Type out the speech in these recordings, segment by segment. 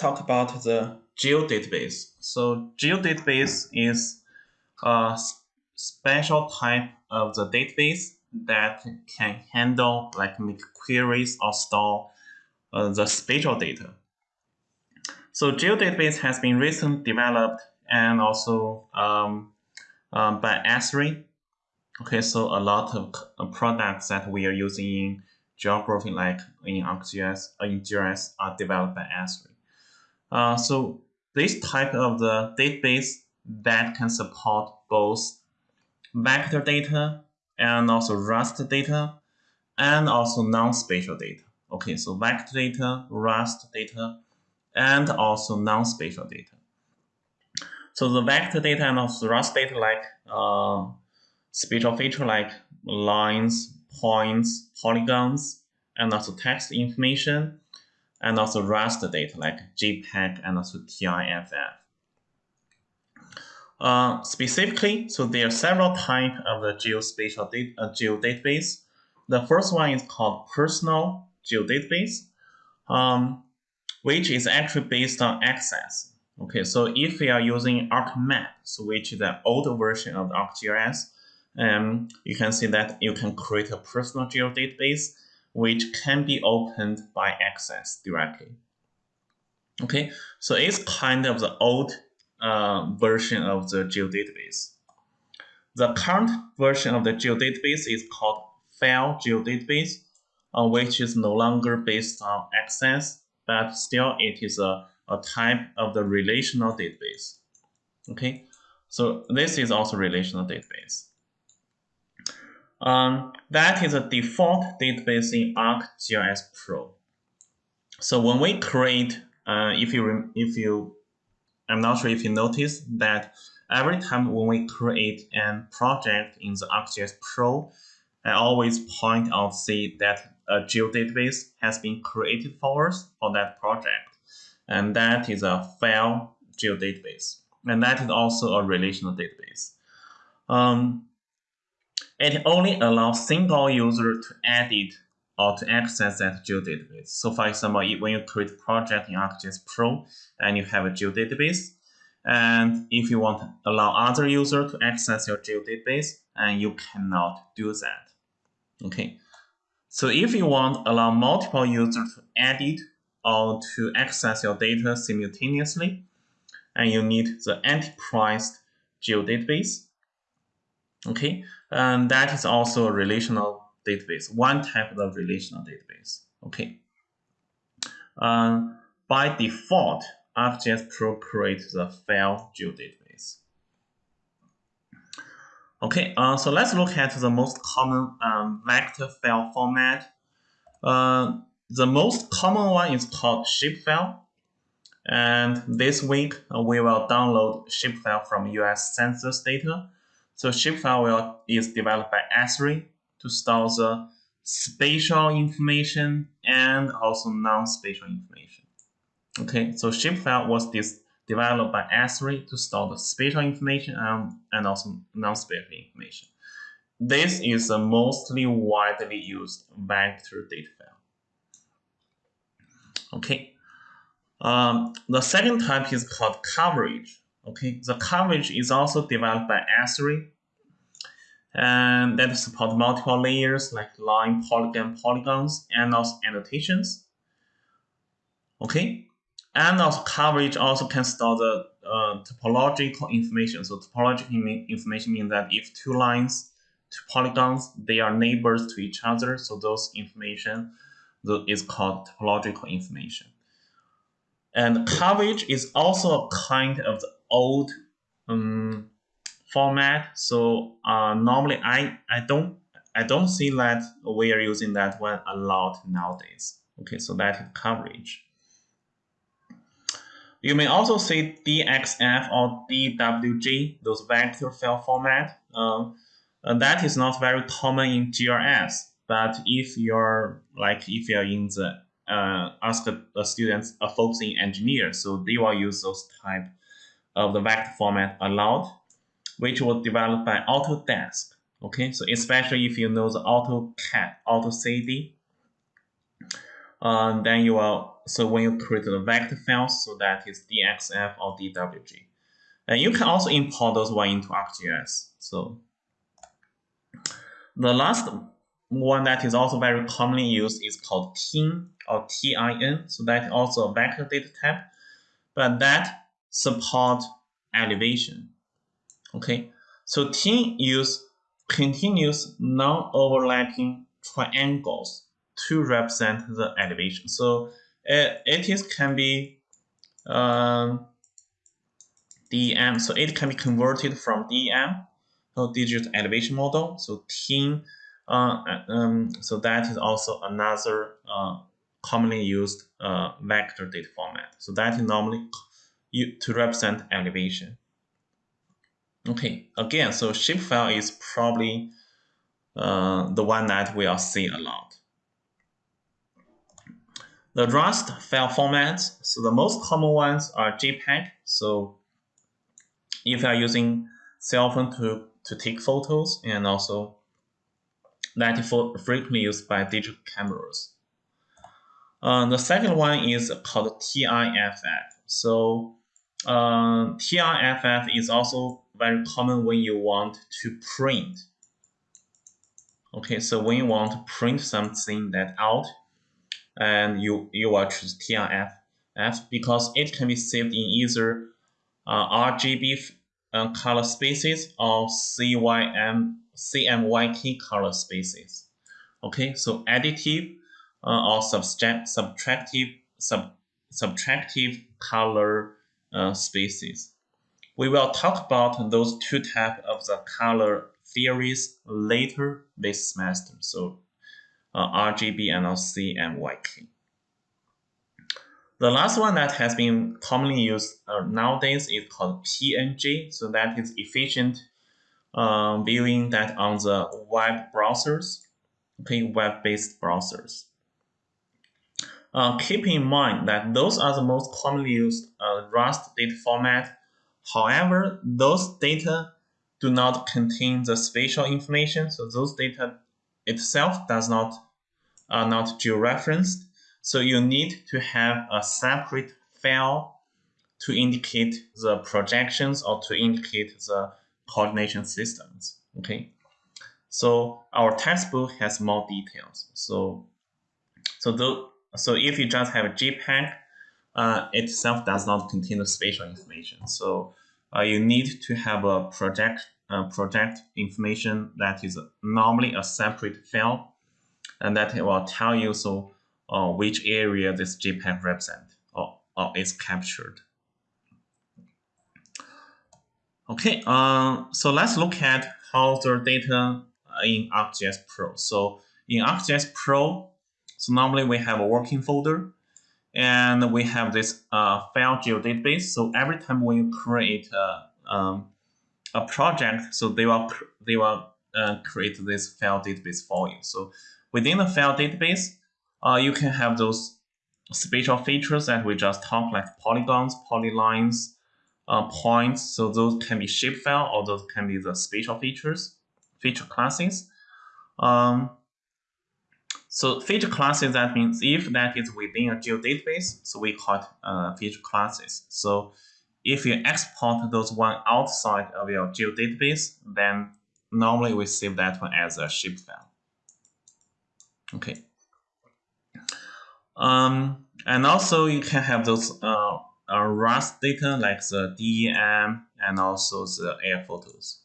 talk about the geodatabase. So geodatabase is a special type of the database that can handle like make queries or store uh, the spatial data. So geodatabase has been recently developed and also um, um, by Esri. Okay, so a lot of uh, products that we are using in geography, like in ArcGIS, uh, in GIS, are developed by Esri. Uh, so this type of the database that can support both vector data and also raster data and also non-spatial data. Okay, so vector data, raster data, and also non-spatial data. So the vector data and also raster data like uh, spatial feature like lines, points, polygons, and also text information, and also raster data like JPEG and also TIFF. Uh, specifically, so there are several types of the geospatial data, uh, geodatabase. The first one is called personal geodatabase, um, which is actually based on access. Okay, so if we are using ArcMap, so which is the older version of ArcGIS, um, you can see that you can create a personal geodatabase which can be opened by access directly. Okay, so it's kind of the old uh, version of the geodatabase. The current version of the geodatabase is called file geodatabase, uh, which is no longer based on access, but still it is a, a type of the relational database. Okay, so this is also relational database. Um, that is a default database in ArcGIS Pro. So when we create, uh, if you if you, I'm not sure if you noticed that every time when we create a project in the ArcGIS Pro, I always point out see that a geodatabase has been created for us for that project, and that is a file geodatabase, and that is also a relational database. Um, it only allows single user to edit or to access that geodatabase. So for example, when you create project in ArcGIS Pro and you have a geodatabase, and if you want to allow other user to access your geodatabase, and you cannot do that. Okay. So if you want to allow multiple users to edit or to access your data simultaneously, and you need the enterprise geodatabase, Okay, and that is also a relational database, one type of relational database. Okay. Uh, by default, ArcGIS Pro creates the file geodatabase. Okay, uh, so let's look at the most common um, vector file format. Uh, the most common one is called shapefile. And this week, uh, we will download shapefile from US Census data so shapefile is developed by Esri to store the spatial information and also non-spatial information. Okay, so shapefile was this developed by Esri to store the spatial information and, and also non-spatial information. This is a mostly widely used vector data file. Okay, um, the second type is called coverage. Okay, the coverage is also developed by Esri and that support multiple layers like line, polygon, polygons, and also annotations. Okay, and also coverage also can store the uh, topological information. So topological information means that if two lines, two polygons, they are neighbors to each other, so those information is called topological information. And coverage is also a kind of the old um, format. So uh, normally I, I don't I don't see that we are using that one a lot nowadays. Okay, so that is coverage. You may also see DXF or DWG, those vector file format. Uh, that is not very common in GIS, but if you're like if you're in the uh, ask the students a focusing engineer, so they will use those type of the vector format a lot which was developed by Autodesk. Okay, so especially if you know the AutoCAD, AutoCAD, uh, then you will so when you create the vector files, so that is DXF or DWG. And you can also import those one into ArcGIS. So the last one that is also very commonly used is called TIN or TIN. So that is also a vector data type, but that support elevation. Okay, so TIN use continuous non-overlapping triangles to represent the elevation. So it, it is can be um, DEM, so it can be converted from DEM, so digital elevation model. So TIN, uh, um, so that is also another uh, commonly used uh, vector data format. So that is normally to represent elevation. Okay, again, so shapefile is probably uh, the one that we will see a lot. The Raster file formats, so the most common ones are JPEG. So if you are using cell phone to, to take photos and also that is frequently used by digital cameras. Uh, the second one is called TIFF. So uh, TIFF is also very common when you want to print. Okay, so when you want to print something that out, and you you will choose TIFF because it can be saved in either uh, RGB uh, color spaces or CYM CMYK color spaces. Okay, so additive uh, or subtract, subtractive sub, subtractive color uh, spaces. We will talk about those two types of the color theories later this semester. So uh, RGB and CMYK. The last one that has been commonly used uh, nowadays is called PNG. So that is efficient uh, viewing that on the web browsers, okay, web-based browsers. Uh, keep in mind that those are the most commonly used uh, raster data format. However, those data do not contain the spatial information, so those data itself does not are not georeferenced. So you need to have a separate file to indicate the projections or to indicate the coordination systems. Okay. So our textbook has more details. So so the, so if you just have a JPEG, uh, itself does not contain the spatial information. So uh, you need to have a project uh, project information that is normally a separate file, and that will tell you so uh, which area this JPEG represent or, or is captured. Okay, uh, so let's look at how the data in ArcGIS Pro. So in ArcGIS Pro, so normally we have a working folder and we have this uh, file geodatabase. So every time when you create a, um, a project, so they will they will uh, create this file database for you. So within the file database, uh, you can have those spatial features that we just talked, like polygons, polylines, uh, points. So those can be shapefile or those can be the spatial features, feature classes. Um, so feature classes, that means if that is within a geodatabase, so we call it uh, feature classes. So if you export those one outside of your geodatabase, then normally we save that one as a shapefile. Okay. Um, and also you can have those uh, uh, raster data like the DEM and also the air photos.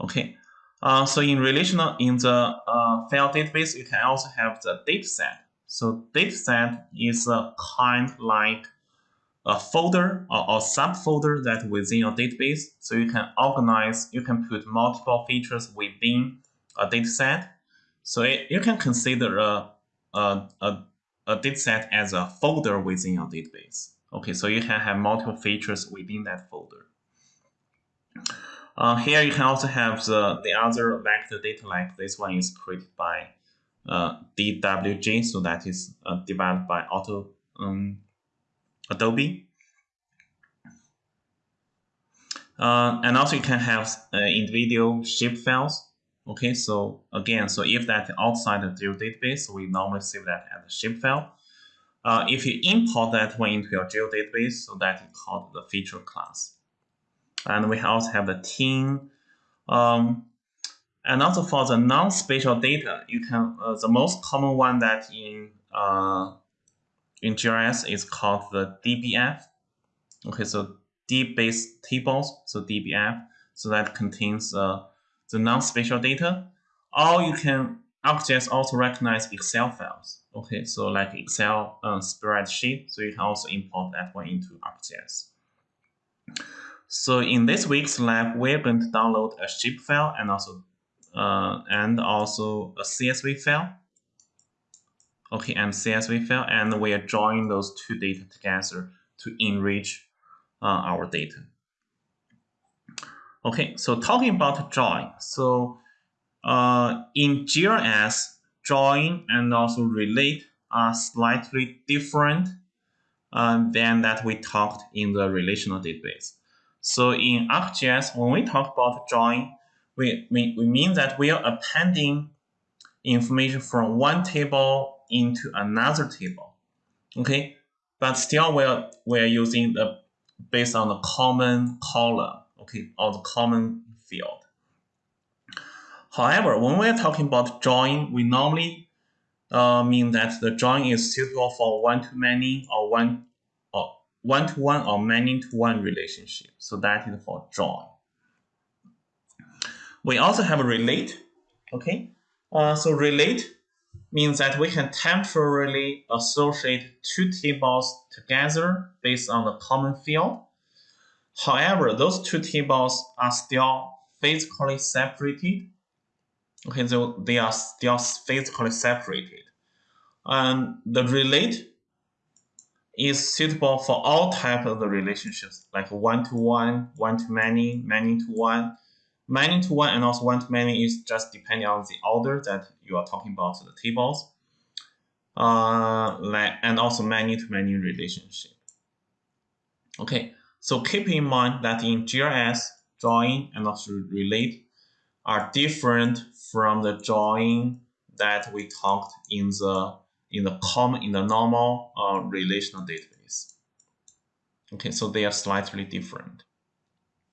Okay. Uh, so in relational, in the uh, file database, you can also have the dataset. So dataset is a kind like a folder or, or subfolder that within your database. So you can organize, you can put multiple features within a dataset. So it, you can consider a, a, a, a dataset as a folder within your database. Okay, so you can have multiple features within that folder. Uh, here you can also have the, the other vector data like this one is created by uh, DWG, so that is uh, developed by Auto um, Adobe. Uh, and also you can have uh, individual shape files. Okay, so again, so if that outside the database, we normally save that as a shape file. uh, if you import that one into your geodatabase, so that is called the feature class. And we also have the team. Um, and also for the non-spatial data, you can uh, the most common one that in uh, in GIS is called the DBF. Okay, so dBase tables, so DBF, so that contains uh, the non-spatial data. Or you can ArcGIS also recognize Excel files. Okay, so like Excel uh, spreadsheet, so you can also import that one into ArcGIS. So in this week's lab, we're going to download a zip file and also uh, and also a CSV file. Okay, and CSV file, and we are joining those two data together to enrich uh, our data. Okay, so talking about joining, so uh, in GIS, joining and also relate are slightly different uh, than that we talked in the relational database. So in ArcGIS, when we talk about joining, we, we, we mean that we are appending information from one table into another table. Okay, but still we're, we're using the based on the common column, okay, or the common field. However, when we're talking about joining, we normally uh, mean that the joining is suitable for one-to-many or one or one-to-one or many-to-one relationship. So that is for join. We also have a relate. Okay, uh, so relate means that we can temporarily associate two tables together based on the common field. However, those two tables are still physically separated. Okay, so they are still physically separated. And the relate is suitable for all types of the relationships, like one-to-one, one-to-many, many-to-one, Many to one and also one to many is just depending on the order that you are talking about the tables. Uh, and also many to many relationship. Okay, so keep in mind that in GIS, joining and also relate are different from the joining that we talked in the in the common in the normal uh, relational database. Okay, so they are slightly different.